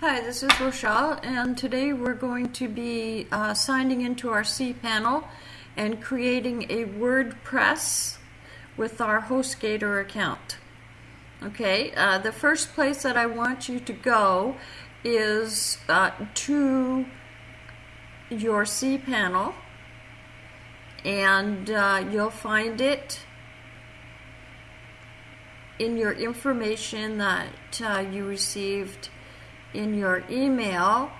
Hi, this is Rochelle, and today we're going to be uh, signing into our cPanel and creating a WordPress with our HostGator account. Okay, uh, the first place that I want you to go is uh, to your cPanel, and uh, you'll find it in your information that uh, you received in your email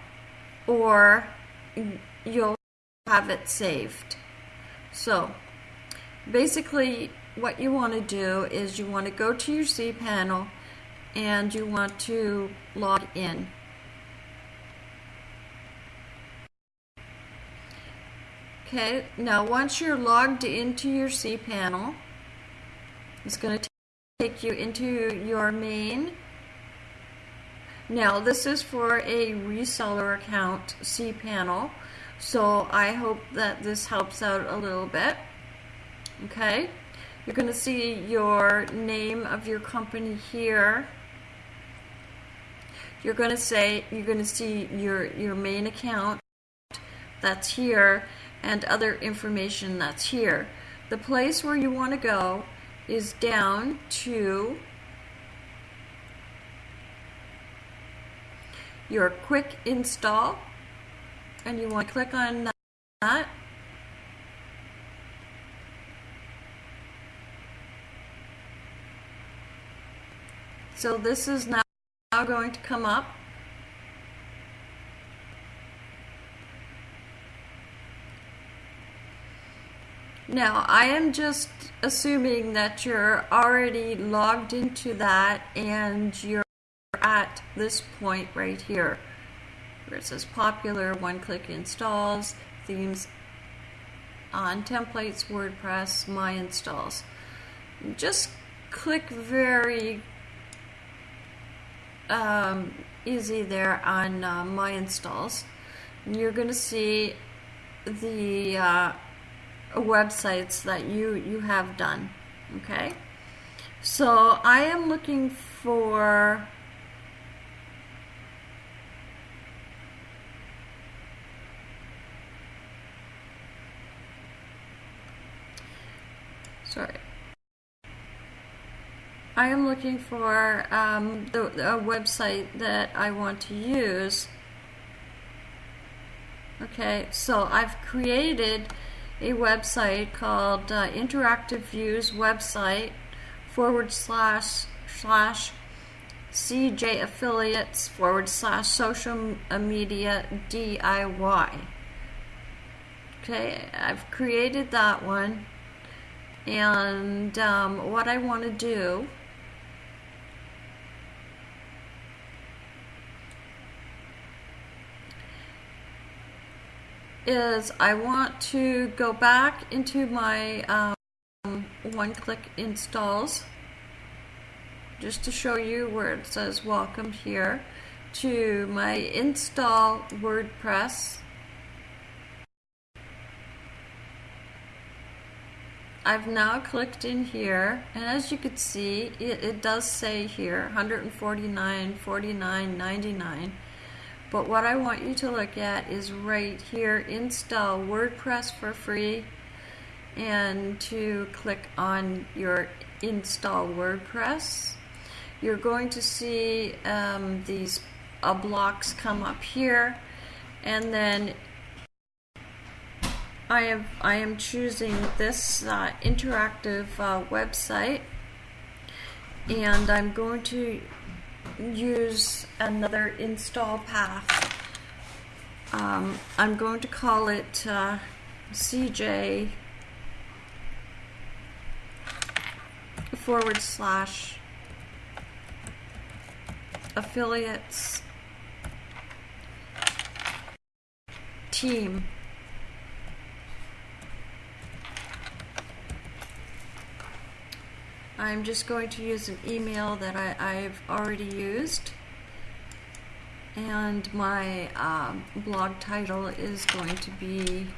or you'll have it saved. So basically what you want to do is you want to go to your cPanel and you want to log in. Okay, now once you're logged into your cPanel, it's going to take you into your main now this is for a reseller account cPanel, so I hope that this helps out a little bit. Okay, you're going to see your name of your company here. You're going to say you're going to see your your main account that's here and other information that's here. The place where you want to go is down to your quick install. And you want to click on that. So this is now going to come up. Now, I am just assuming that you're already logged into that and you're at this point right here where it says popular one-click installs themes on templates WordPress my installs. Just click very um, easy there on uh, my installs. And you're going to see the uh, websites that you you have done okay? So I am looking for sorry. I am looking for um, the, a website that I want to use. Okay, so I've created a website called uh, Interactive Views website forward slash slash CJ affiliates forward slash social media DIY. Okay, I've created that one and um, what I want to do is I want to go back into my um, one-click installs just to show you where it says welcome here to my install WordPress I've now clicked in here and as you can see it, it does say here 149 49 99 but what I want you to look at is right here install WordPress for free and to click on your install WordPress you're going to see um, these uh, blocks come up here and then I am I am choosing this uh, interactive uh, website. And I'm going to use another install path. Um, I'm going to call it uh, CJ forward slash affiliates team I'm just going to use an email that I, have already used. And my um, blog title is going to be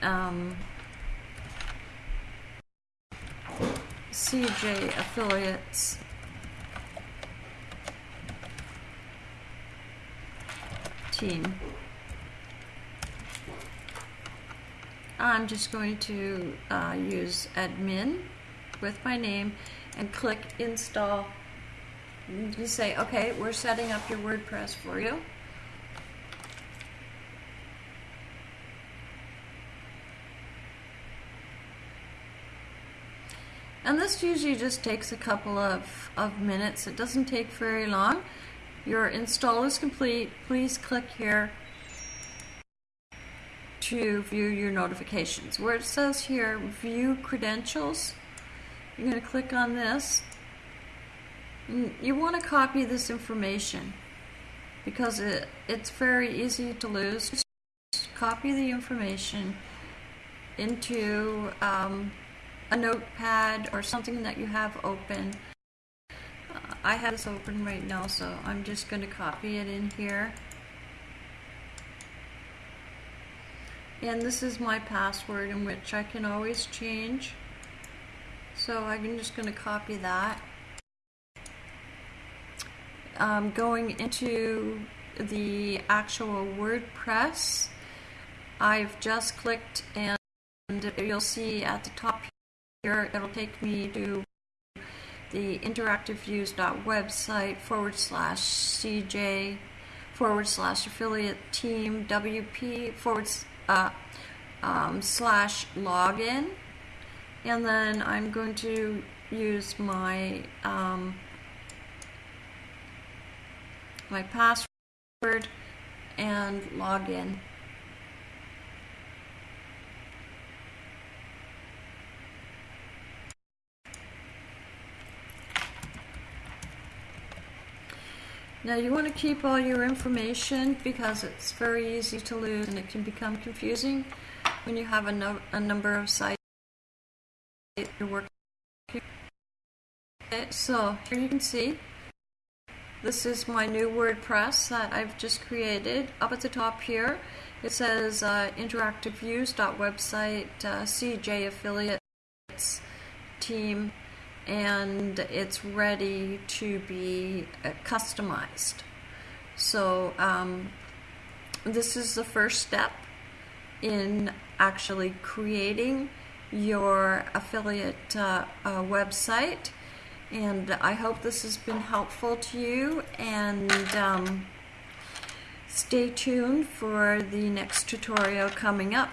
um, CJ Affiliates. Team. I'm just going to uh, use admin with my name and click install. You say, okay, we're setting up your WordPress for you. And this usually just takes a couple of, of minutes. It doesn't take very long. Your install is complete. Please click here to view your notifications. Where it says here, view credentials, you're going to click on this. You want to copy this information because it, it's very easy to lose. Copy the information into um, a notepad or something that you have open. Uh, I have this open right now, so I'm just going to copy it in here. And this is my password in which I can always change. So I'm just going to copy that. Um, going into the actual WordPress, I've just clicked and you'll see at the top here, it'll take me to the interactiveviews.website forward slash CJ forward slash affiliate team WP forward uh, um, slash login. And then I'm going to use my um, my password and log in. Now you want to keep all your information because it's very easy to lose and it can become confusing when you have a, no, a number of sites you're working. So here you can see this is my new WordPress that I've just created. Up at the top here it says uh, interactiveviews.website uh, CJ affiliates team and it's ready to be uh, customized. So um, this is the first step in actually creating your affiliate uh, uh, website and I hope this has been helpful to you and um, stay tuned for the next tutorial coming up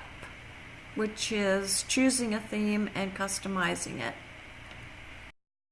which is choosing a theme and customizing it.